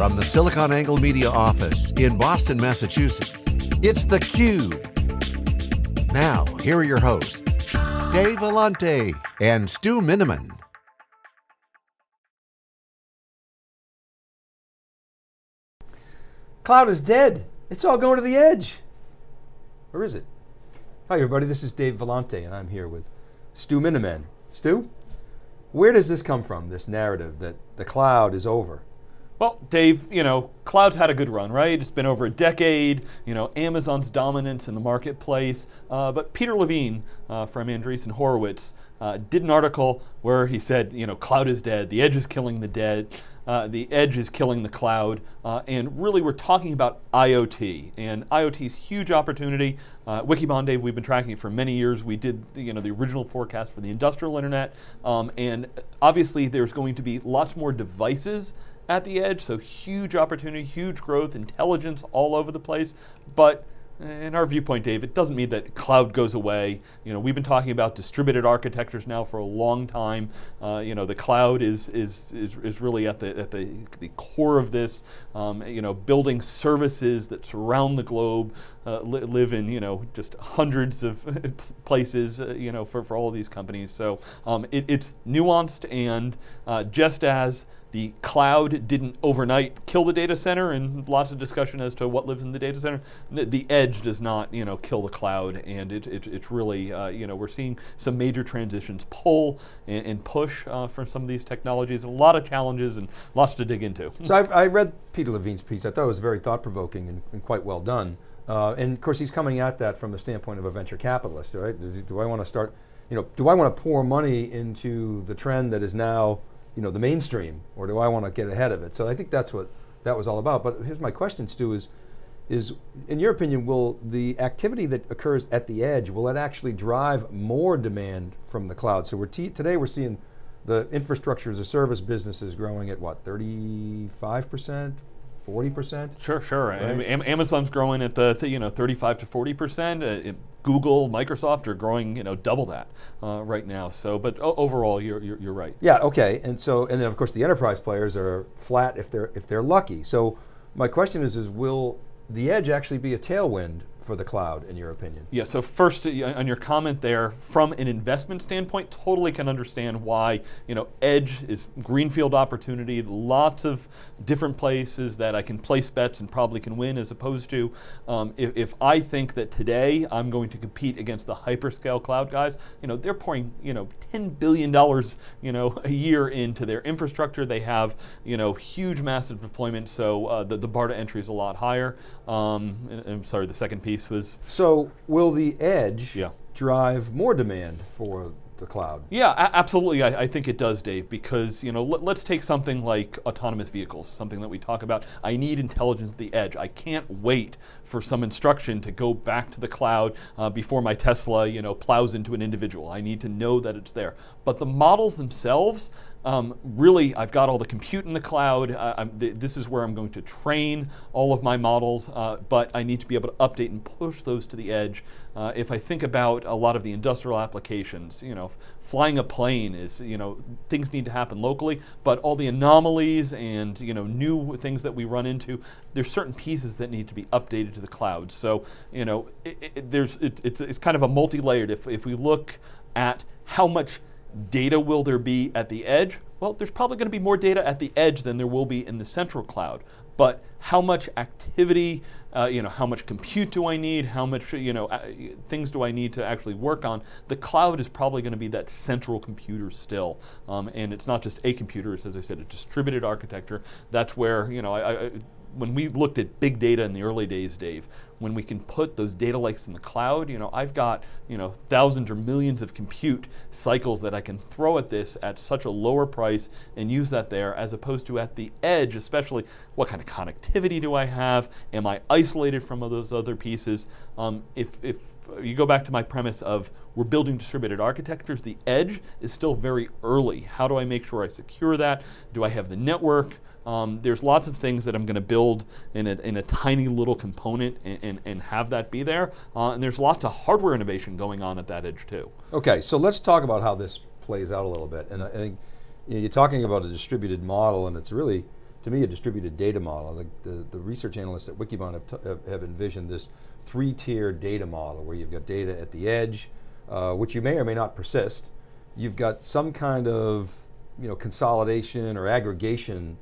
From the SiliconANGLE Media office in Boston, Massachusetts, it's theCUBE. Now, here are your hosts, Dave Vellante and Stu Miniman. Cloud is dead. It's all going to the edge. Or is it? Hi everybody, this is Dave Vellante and I'm here with Stu Miniman. Stu, where does this come from, this narrative that the cloud is over? Well, Dave, you know, cloud's had a good run, right? It's been over a decade, you know, Amazon's dominance in the marketplace. Uh, but Peter Levine uh, from Andreessen Horowitz uh, did an article where he said, you know, cloud is dead, the edge is killing the dead, uh, the edge is killing the cloud, uh, and really we're talking about IoT, and IoT's huge opportunity. Uh, Wikibon, Dave, we've been tracking it for many years. We did, you know, the original forecast for the industrial internet, um, and obviously there's going to be lots more devices at the edge, so huge opportunity, huge growth, intelligence all over the place, but in our viewpoint, Dave, it doesn't mean that cloud goes away. You know, we've been talking about distributed architectures now for a long time. Uh, you know, the cloud is, is, is, is, really at, the, at the, the core of this. Um, you know, building services that surround the globe, uh, li live in, you know, just hundreds of places, uh, you know, for, for all of these companies. So um, it, it's nuanced and uh, just as the cloud didn't overnight kill the data center and lots of discussion as to what lives in the data center. The edge does not you know, kill the cloud and it, it it's really, uh, you know, we're seeing some major transitions pull and, and push uh, from some of these technologies. A lot of challenges and lots to dig into. So I, I read Peter Levine's piece. I thought it was very thought-provoking and, and, quite well done. Uh, and of course he's coming at that from the standpoint of a venture capitalist, right? He, do I want to start, you know, do I want to pour money into the trend that is now you know, the mainstream, or do I want to get ahead of it? So I think that's what that was all about. But here's my question, Stu, is, is in your opinion, will the activity that occurs at the edge, will it actually drive more demand from the cloud? So we're today we're seeing the infrastructure as a service businesses growing at what, 35%, 40%? Sure, sure. Right? Amazon's growing at the, you know, 35 to 40%. Uh, Google, Microsoft are growing, you know, double that uh, right now. So, but overall, you're, you're, you're right. Yeah. Okay. And so, and then of course the enterprise players are flat if they're if they're lucky. So, my question is, is will the edge actually be a tailwind for the cloud, in your opinion? Yeah, so first, on your comment there, from an investment standpoint, totally can understand why, you know, edge is greenfield opportunity, lots of different places that I can place bets and probably can win as opposed to, um, if, if, I think that today I'm going to compete against the hyperscale cloud guys, you know, they're pouring, you know, $10 billion, you know, a year into their infrastructure. They have, you know, huge massive deployment, so uh, the, the bar to entry is a lot higher. Um, I'm sorry, the second piece was. So will the edge yeah. drive more demand for the cloud. Yeah, absolutely. I, I, think it does, Dave, because you know, let, us take something like autonomous vehicles, something that we talk about. I need intelligence at the edge. I can't wait for some instruction to go back to the cloud uh, before my Tesla, you know, plows into an individual. I need to know that it's there. But the models themselves, um, really, I've got all the compute in the cloud. Th this is where I'm going to train all of my models, uh, but I need to be able to update and push those to the edge. Uh, if I think about a lot of the industrial applications, you know, flying a plane is, you know, things need to happen locally, but all the anomalies and, you know, new things that we run into, there's certain pieces that need to be updated to the cloud. So, you know, it, it, there's, it, it's, it's kind of a multi-layered. If, if we look at how much data will there be at the edge? Well, there's probably going to be more data at the edge than there will be in the central cloud. But how much activity, uh, you know, how much compute do I need? How much, you know, uh, things do I need to actually work on? The cloud is probably going to be that central computer still. Um, and it's not just a computer, it's, as I said, a distributed architecture. That's where, you know, I, I when we looked at big data in the early days, Dave, when we can put those data lakes in the cloud, you know, I've got, you know, thousands or millions of compute cycles that I can throw at this at such a lower price and use that there as opposed to at the edge, especially what kind of connectivity do I have? Am I isolated from those other pieces? Um, if, if you go back to my premise of we're building distributed architectures, the edge is still very early. How do I make sure I secure that? Do I have the network? Um, there's lots of things that I'm going to build in a, in a tiny little component and, and, and have that be there. Uh, and there's lots of hardware innovation going on at that edge too. Okay, so let's talk about how this plays out a little bit. And I think you are talking about a distributed model and it's really, to me, a distributed data model. The, the, the research analysts at Wikibon have, have, have, envisioned this three-tier data model where you've got data at the edge, uh, which you may or may not persist. You've got some kind of you know, consolidation or aggregation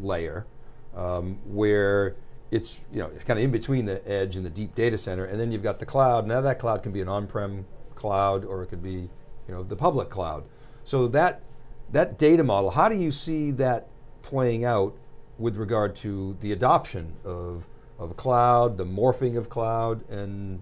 layer um, where it's, you know, it's kind of in between the edge and the deep data center, and then you've got the cloud. Now that cloud can be an on-prem cloud or it could be you know, the public cloud. So that, that data model, how do you see that playing out with regard to the adoption of, of cloud, the morphing of cloud, and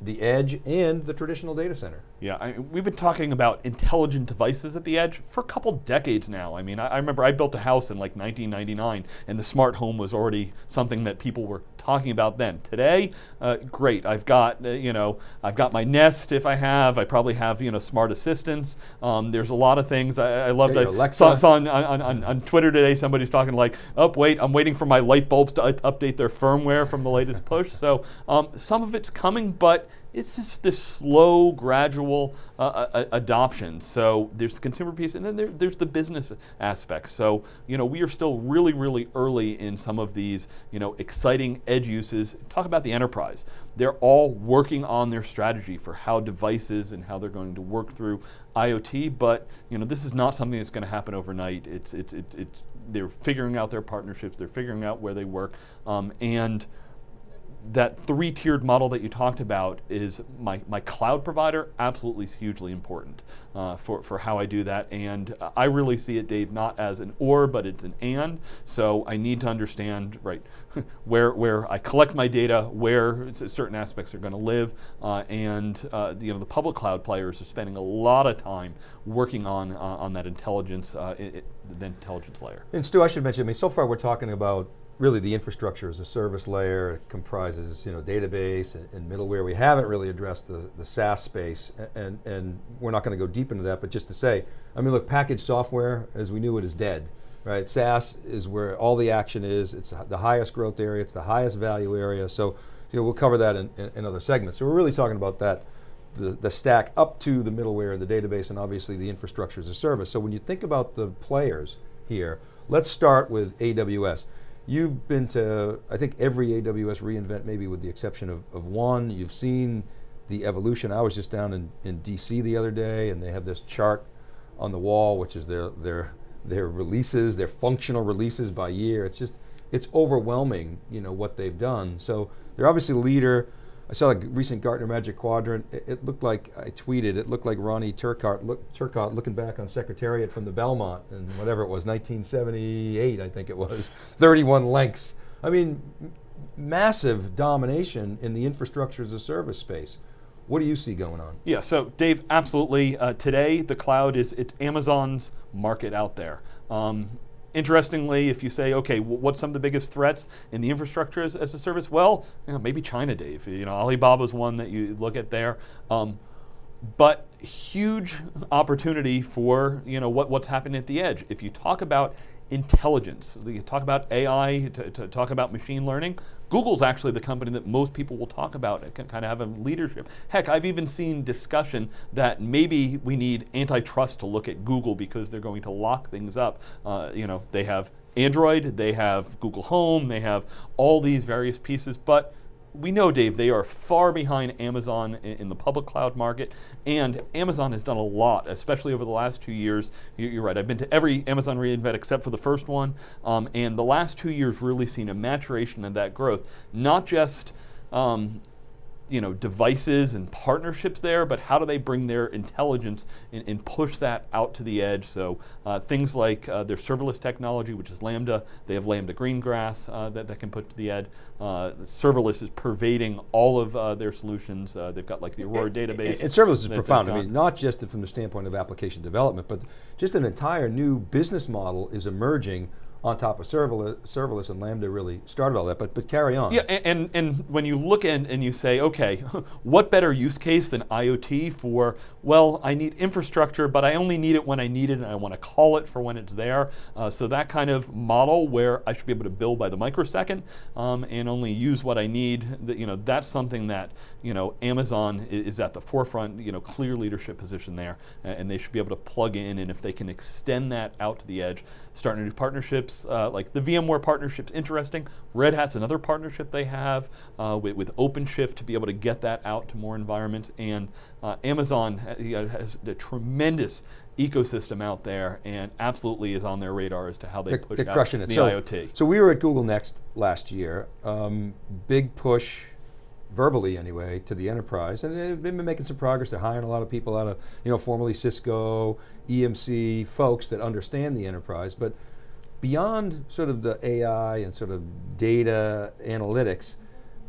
the edge and the traditional data center. Yeah, I, we've been talking about intelligent devices at the edge for a couple decades now. I mean, I, I, remember I built a house in like 1999 and the smart home was already something that people were talking about then. Today, uh, great, I've got, uh, you know, I've got my Nest if I have, I probably have, you know, smart assistants. Um, there's a lot of things. I, I loved, I saw, saw on, on, on, on, Twitter today somebody's talking like, oh wait, I'm waiting for my light bulbs to update their firmware from the latest push. So um, some of it's coming, but it's just this slow, gradual uh, uh, uh, adoption. So there's the consumer piece, and then there, there's the business aspect. So you know we are still really, really early in some of these you know exciting edge uses. Talk about the enterprise. They're all working on their strategy for how devices and how they're going to work through IoT. But you know this is not something that's going to happen overnight. It's it's it's, it's they're figuring out their partnerships. They're figuring out where they work, um, and that three-tiered model that you talked about is my, my cloud provider absolutely hugely important uh, for, for how I do that. And uh, I really see it, Dave, not as an or, but it's an and. So I need to understand, right, where, where I collect my data, where certain aspects are going to live. Uh, and uh, you know, the public cloud players are spending a lot of time working on, uh, on that intelligence, uh, it, the intelligence layer. And Stu, I should mention, I mean, so far we're talking about really the infrastructure as a service layer. It comprises you know, database and, and, middleware. We haven't really addressed the, the SaaS space, and, and we're not going to go deep into that, but just to say, I mean, look, packaged software, as we knew it, is dead. Right, SaaS is where all the action is. It's the highest growth area. It's the highest value area. So, you know, we'll cover that in, in, in other segments. So we're really talking about that, the, the stack up to the middleware, the database, and obviously the infrastructure as a service. So when you think about the players here, let's start with AWS. You've been to, I think, every AWS reInvent, maybe with the exception of, of one. You've seen the evolution. I was just down in, in DC the other day, and they have this chart on the wall, which is their, their, their releases, their functional releases by year. It's just, it's overwhelming, you know, what they've done. So they're obviously a leader. I saw a recent Gartner Magic Quadrant. It, it, looked like, I tweeted, it looked like Ronnie Turcotte, look, Turcotte looking back on Secretariat from the Belmont and whatever it was, 1978 I think it was, 31 lengths. I mean, massive domination in the infrastructure as a service space. What do you see going on? Yeah, so Dave, absolutely. Uh, today, the cloud is it's Amazon's market out there. Um, Interestingly, if you say, okay, what's some of the biggest threats in the infrastructure as, as a service? Well, you know, maybe China, Dave. You know, Alibaba's one that you look at there. Um, but huge opportunity for you know what, what's happening at the edge. If you talk about intelligence, you talk about AI, to, to talk about machine learning, Google's actually the company that most people will talk about. It can kind of have a leadership. Heck, I've even seen discussion that maybe we need antitrust to look at Google because they're going to lock things up. Uh, you know, they have Android, they have Google Home, they have all these various pieces, but we know, Dave, they are far behind Amazon in, in, the public cloud market, and Amazon has done a lot, especially over the last two years. You, are right, I've been to every Amazon reInvent except for the first one, um, and the last two years really seen a maturation of that growth, not just um, you know, devices and partnerships there, but how do they bring their intelligence and, and push that out to the edge? So uh, things like uh, their serverless technology, which is Lambda, they have Lambda Greengrass uh, that, that can put to the edge. Uh, serverless is pervading all of uh, their solutions. Uh, they've got like the Aurora database. And, serverless is profound. I mean, not just from the standpoint of application development, but just an entire new business model is emerging on top of serverless, serverless and Lambda really started all that, but, but carry on. Yeah, and, and, and when you look in and you say, okay, what better use case than IoT for, well, I need infrastructure, but I only need it when I need it and I want to call it for when it's there. Uh, so that kind of model where I should be able to bill by the microsecond um, and only use what I need, that, you know, that's something that you know, Amazon is, is at the forefront, you know, clear leadership position there, and they should be able to plug in, and if they can extend that out to the edge, start new partnerships, partnerships, uh, like the VMware partnership's interesting. Red Hat's another partnership they have uh, with, with OpenShift to be able to get that out to more environments. And uh, Amazon has a tremendous ecosystem out there and absolutely is on their radar as to how they they're, push they're out crushing it. the so, IoT. So we were at Google Next last year. Um, big push, verbally anyway, to the enterprise, and they've been making some progress. They're hiring a lot of people out of, you know, formerly Cisco, EMC folks that understand the enterprise. But beyond sort of the AI and sort of data analytics,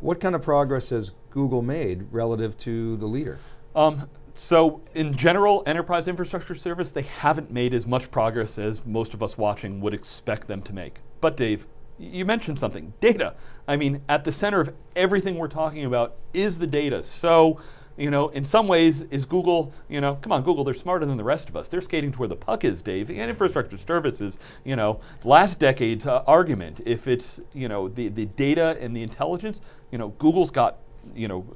what kind of progress has Google made relative to the leader? Um, so in general, enterprise infrastructure service, they haven't made as much progress as most of us watching would expect them to make. But Dave, you mentioned something, data. I mean, at the center of everything we're talking about is the data. So, you know, in some ways, is Google, you know, come on, Google, they're smarter than the rest of us. They're skating to where the puck is, Dave. And infrastructure services, you know, last decade's uh, argument, if it's, you know, the, the data and the intelligence, you know, Google's got you know,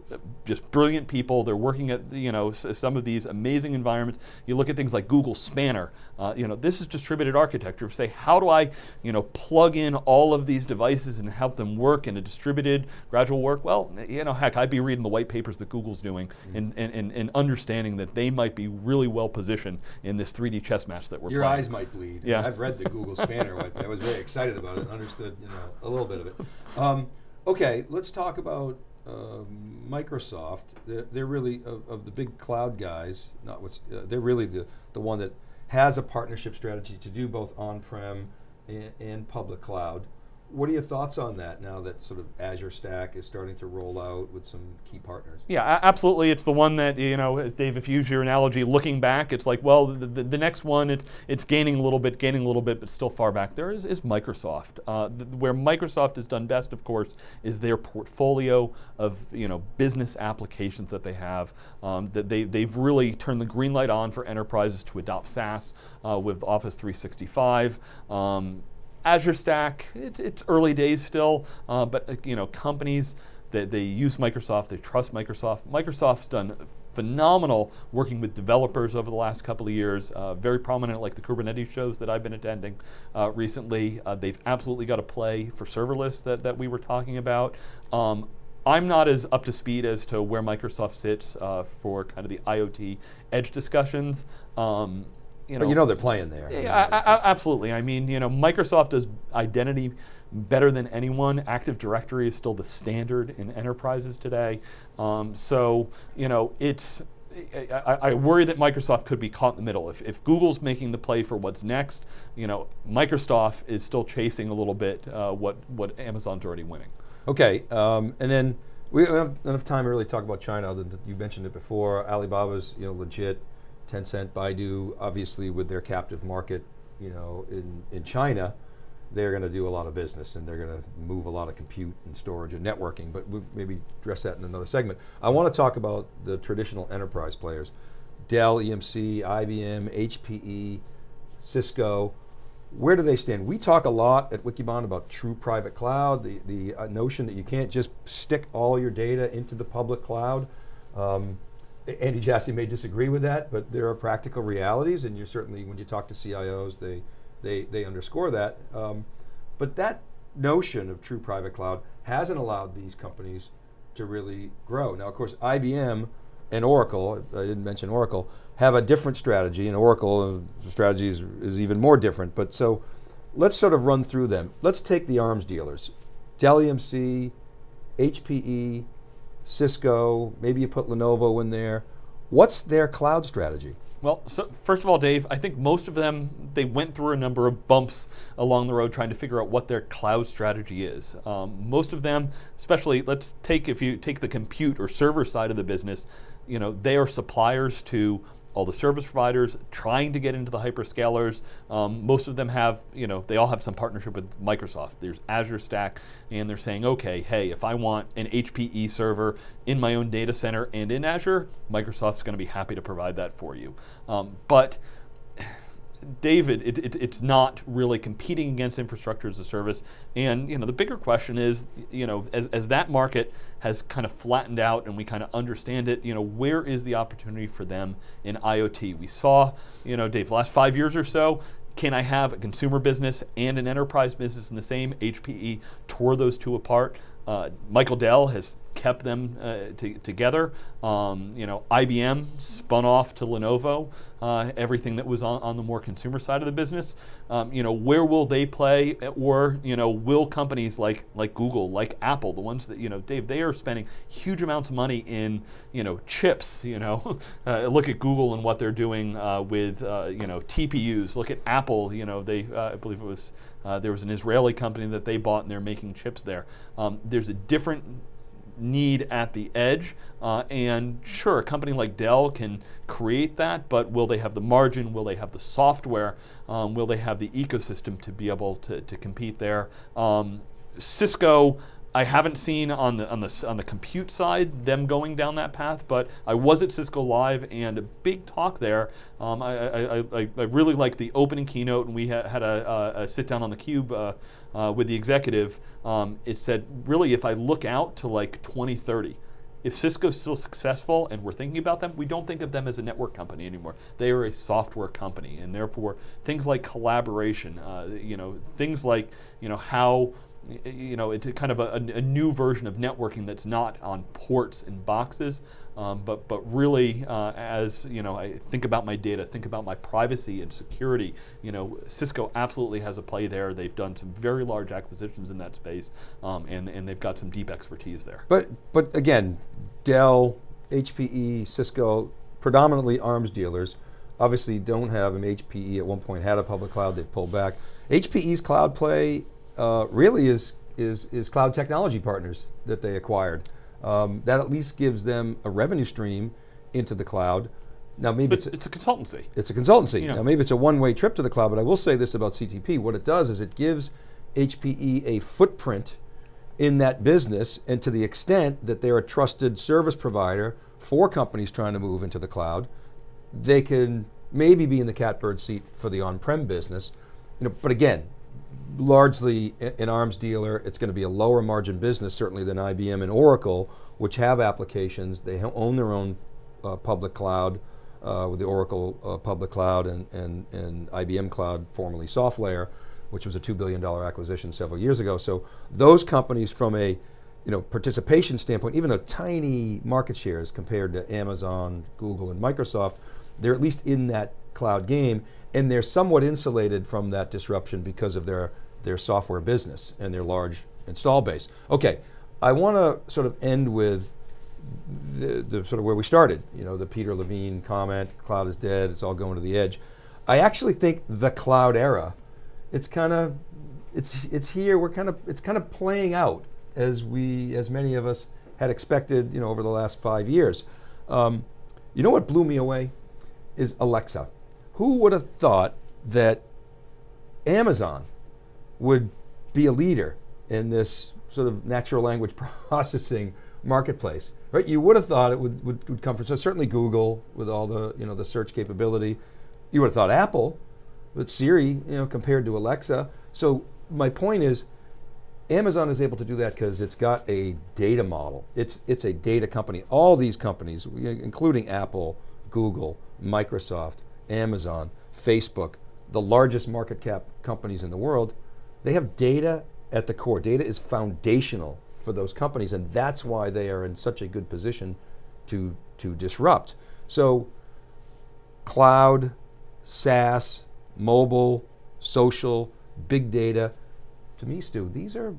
just brilliant people. They're working at you know some of these amazing environments. You look at things like Google Spanner. Uh, you know, this is distributed architecture. Say, how do I, you know, plug in all of these devices and help them work in a distributed, gradual work? Well, you know, heck, I'd be reading the white papers that Google's doing mm-hmm. and, and, and, and, understanding that they might be really well positioned in this 3D chess match that we're Your playing. eyes might bleed. Yeah. I've read the Google Spanner I was very excited about it and understood, you know, a little bit of it. Um, okay, let's talk about uh, Microsoft, they're, they're really, of, of, the big cloud guys, not what's, uh, they're really the, the one that has a partnership strategy to do both on-prem and, and, public cloud. What are your thoughts on that now that sort of Azure Stack is starting to roll out with some key partners? Yeah, absolutely. It's the one that, you know, Dave, if you use your analogy, looking back, it's like, well, the, the, the next one, it's, it's gaining a little bit, gaining a little bit, but still far back. There is, is Microsoft. Uh, where Microsoft has done best, of course, is their portfolio of, you know, business applications that they have. Um, that they, they've really turned the green light on for enterprises to adopt SaaS uh, with Office 365. Um, Azure Stack, it, it's early days still, uh, but uh, you know, companies that they use Microsoft, they trust Microsoft. Microsoft's done phenomenal working with developers over the last couple of years, uh, very prominent like the Kubernetes shows that I've been attending uh, recently. Uh, they've absolutely got a play for serverless that, that we were talking about. Um, I'm not as up to speed as to where Microsoft sits uh, for kind of the IoT edge discussions. Um, you know, but you know they're playing there. Yeah, I, I, absolutely. I mean, you know, Microsoft does identity better than anyone. Active Directory is still the standard in enterprises today. Um, so, you know, it's I, I, worry that Microsoft could be caught in the middle. If, if, Google's making the play for what's next, you know, Microsoft is still chasing a little bit uh, what what Amazon's already winning. Okay, um, and then we don't have enough time to really talk about China. Other than you mentioned it before, Alibaba's you know legit. Tencent, Baidu, obviously with their captive market, you know, in, in China, they're going to do a lot of business and they're going to move a lot of compute and storage and networking, but we'll maybe address that in another segment. I want to talk about the traditional enterprise players. Dell, EMC, IBM, HPE, Cisco, where do they stand? We talk a lot at Wikibon about true private cloud, the, the uh, notion that you can't just stick all your data into the public cloud. Um, Andy Jassy may disagree with that, but there are practical realities, and you certainly, when you talk to CIOs, they they they underscore that. Um, but that notion of true private cloud hasn't allowed these companies to really grow. Now, of course, IBM and Oracle, I didn't mention Oracle, have a different strategy, and Oracle uh, strategy is, is even more different. But so, let's sort of run through them. Let's take the arms dealers, Dell EMC, HPE, Cisco, maybe you put Lenovo in there. What's their cloud strategy? Well, so first of all, Dave, I think most of them, they went through a number of bumps along the road trying to figure out what their cloud strategy is. Um, most of them, especially, let's take, if you take the compute or server side of the business, you know, they are suppliers to all the service providers trying to get into the hyperscalers. Um, most of them have, you know, they all have some partnership with Microsoft. There's Azure Stack, and they're saying, okay, hey, if I want an HPE server in my own data center and in Azure, Microsoft's going to be happy to provide that for you. Um, but David, it, it, it's not really competing against infrastructure as a service. And you know, the bigger question is, you know, as, as that market has kind of flattened out and we kind of understand it, you know, where is the opportunity for them in IoT? We saw, you know, Dave, last five years or so, can I have a consumer business and an enterprise business in the same? HPE tore those two apart. Uh, Michael Dell has kept them uh, together. Um, you know, IBM spun off to Lenovo uh, everything that was on, on, the more consumer side of the business. Um, you know, where will they play, or you know, will companies like like Google, like Apple, the ones that you know, Dave, they are spending huge amounts of money in you know chips. You know, uh, look at Google and what they're doing uh, with uh, you know TPUs. Look at Apple. You know, they I believe it was. there was an Israeli company that they bought and they're making chips there. Um, there's a different need at the edge. Uh, and sure, a company like Dell can create that, but will they have the margin? Will they have the software? Um, will they have the ecosystem to be able to, to compete there? Um, Cisco, I haven't seen on the on the on the compute side them going down that path, but I was at Cisco Live and a big talk there. Um, I, I, I, I, really liked the opening keynote, and we ha had a, a, sit down on the cube uh, uh, with the executive. Um, it said, really, if I look out to like 2030, if Cisco's still successful and we're thinking about them, we don't think of them as a network company anymore. They are a software company, and therefore things like collaboration, uh, you know, things like you know how you know, it's kind of a, a, new version of networking that's not on ports and boxes, um, but, but really uh, as, you know, I think about my data, think about my privacy and security, you know, Cisco absolutely has a play there. They've done some very large acquisitions in that space, um, and, and they've got some deep expertise there. But, but again, Dell, HPE, Cisco, predominantly arms dealers, obviously don't have, mean, HPE at one point had a public cloud, they've pulled back. HPE's cloud play uh, really is, is, is cloud technology partners that they acquired. Um, that at least gives them a revenue stream into the cloud. Now maybe it's, it's, a consultancy. It's a consultancy. Now maybe it's a one-way trip to the cloud, but I will say this about CTP. What it does is it gives HPE a footprint in that business, and to the extent that they're a trusted service provider for companies trying to move into the cloud, they can maybe be in the catbird seat for the on-prem business. You know, but again, largely an arms dealer. It's going to be a lower margin business, certainly than IBM and Oracle, which have applications. They own their own uh, public cloud uh, with the Oracle uh, public cloud and, and, and IBM cloud, formerly SoftLayer, which was a $2 billion acquisition several years ago. So those companies from a you know, participation standpoint, even though tiny market shares compared to Amazon, Google, and Microsoft, they're at least in that cloud game and they're somewhat insulated from that disruption because of their, their software business and their large install base. Okay, I want to sort of end with the, the, sort of where we started, you know, the Peter Levine comment, cloud is dead, it's all going to the edge. I actually think the cloud era, it's kind of, it's, it's here, we're kind of, it's kind of playing out as we, as many of us had expected, you know, over the last five years. Um, you know what blew me away? Is Alexa. Who would have thought that Amazon would be a leader in this sort of natural language processing marketplace, right? You would have thought it would, would, would come from, so certainly Google with all the, you know, the search capability. You would have thought Apple with Siri, you know, compared to Alexa. So my point is, Amazon is able to do that because it's got a data model. It's, it's a data company. All these companies, including Apple, Google, Microsoft, Amazon, Facebook, the largest market cap companies in the world, they have data at the core. Data is foundational for those companies and that's why they are in such a good position to, to disrupt. So cloud, SaaS, mobile, social, big data, to me Stu, these are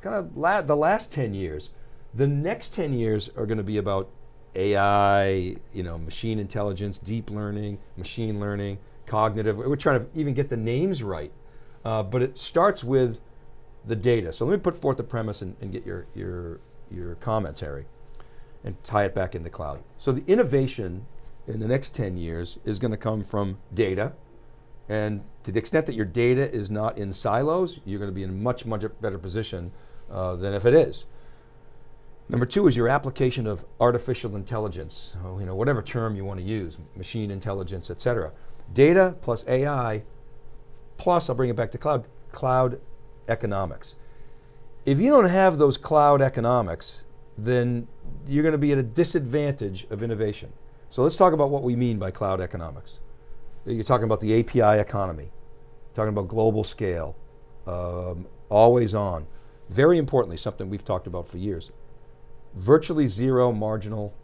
kind of la the last 10 years. The next 10 years are going to be about AI, you know, machine intelligence, deep learning, machine learning, cognitive. We're trying to even get the names right. Uh, but it starts with the data. So let me put forth the premise and, and get your, your, your commentary and tie it back into cloud. So the innovation in the next 10 years is going to come from data, and to the extent that your data is not in silos, you're going to be in a much, much better position uh, than if it is. Number two is your application of artificial intelligence, oh, you know, whatever term you want to use, machine intelligence, et cetera. Data plus AI, plus, I'll bring it back to cloud, cloud economics. If you don't have those cloud economics, then you're going to be at a disadvantage of innovation. So let's talk about what we mean by cloud economics. You're talking about the API economy. talking about global scale, um, always on. Very importantly, something we've talked about for years, virtually zero marginal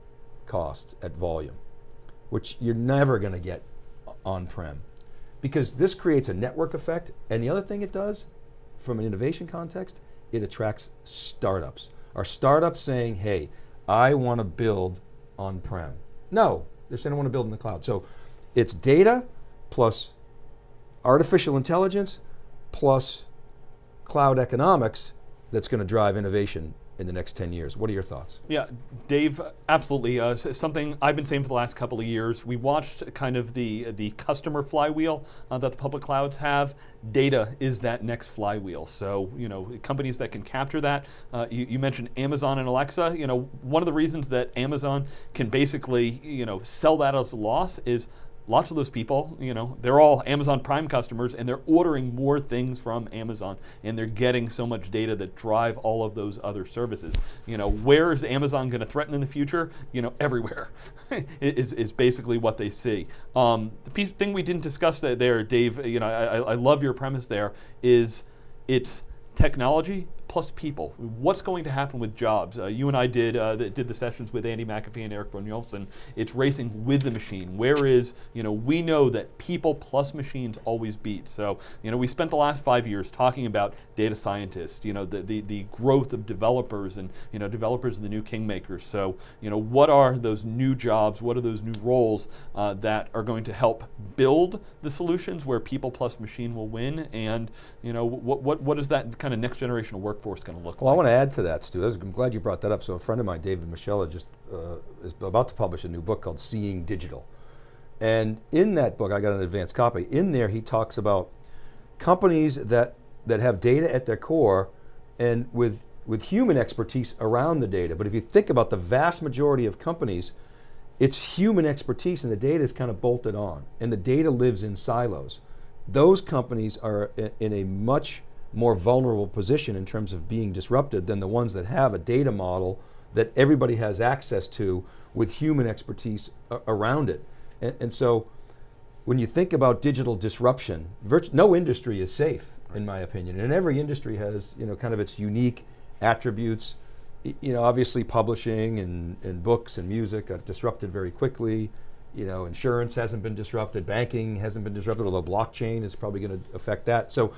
cost at volume, which you're never going to get on-prem. Because this creates a network effect, and the other thing it does, from an innovation context, it attracts startups. Are startups saying, hey, I want to build on-prem? No, they're saying I want to build in the cloud. So it's data plus artificial intelligence plus cloud economics that's going to drive innovation in the next 10 years. What are your thoughts? Yeah, Dave, absolutely. Uh, something I've been saying for the last couple of years. We watched kind of the the customer flywheel uh, that the public clouds have. Data is that next flywheel. So you know, companies that can capture that. Uh, you, you, mentioned Amazon and Alexa. You know, one of the reasons that Amazon can basically you know sell that as a loss is lots of those people, you know, they're all Amazon Prime customers and they're ordering more things from Amazon and they're getting so much data that drive all of those other services. You know, where is Amazon going to threaten in the future? You know, everywhere is, is basically what they see. Um, the piece, thing we didn't discuss there, Dave, you know, I, I love your premise there, is it's technology plus people. What's going to happen with jobs? Uh, you and I did uh, the, did the sessions with Andy McAfee and Eric Brynjolfsson. It's racing with the machine. Where is you know we know that people plus machines always beat. So you know we spent the last five years talking about data scientists. You know the the, the growth of developers and you know developers are the new kingmakers. So you know what are those new jobs? What are those new roles uh, that are going to help build the solutions where people plus machine will win? And you know what what what is that kind of next generation of work workforce going to look well, like? I want to add to that, Stu. I'm glad you brought that up. So a friend of mine, David Moschella, just uh, is about to publish a new book called Seeing Digital. And in that book, I got an advanced copy. In there, he talks about companies that, that have data at their core and with, with human expertise around the data. But if you think about the vast majority of companies, it's human expertise and the data is kind of bolted on and the data lives in silos. Those companies are in a much more vulnerable position in terms of being disrupted than the ones that have a data model that everybody has access to with human expertise around it. And, and, so when you think about digital disruption, no industry is safe, in my opinion. And every industry has you know, kind of its unique attributes. You know, obviously publishing and, and books and music got disrupted very quickly. You know, insurance hasn't been disrupted, banking hasn't been disrupted, although blockchain is probably going to affect that. So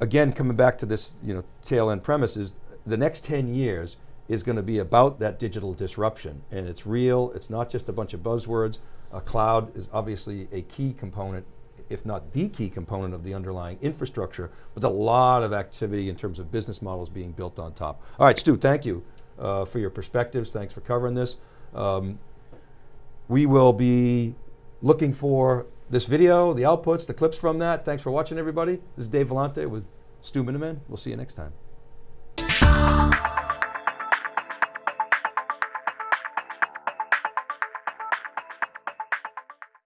again, coming back to this you know, tail end premise is the next 10 years is going to be about that digital disruption. And it's real, it's not just a bunch of buzzwords. A cloud is obviously a key component, if not the key component of the underlying infrastructure, but a lot of activity in terms of business models being built on top. All right, Stu, thank you uh, for your perspectives. Thanks for covering this. Um, we will be looking for this video, the outputs, the clips from that. Thanks for watching everybody. This is Dave Vellante with Stu Miniman. We'll see you next time.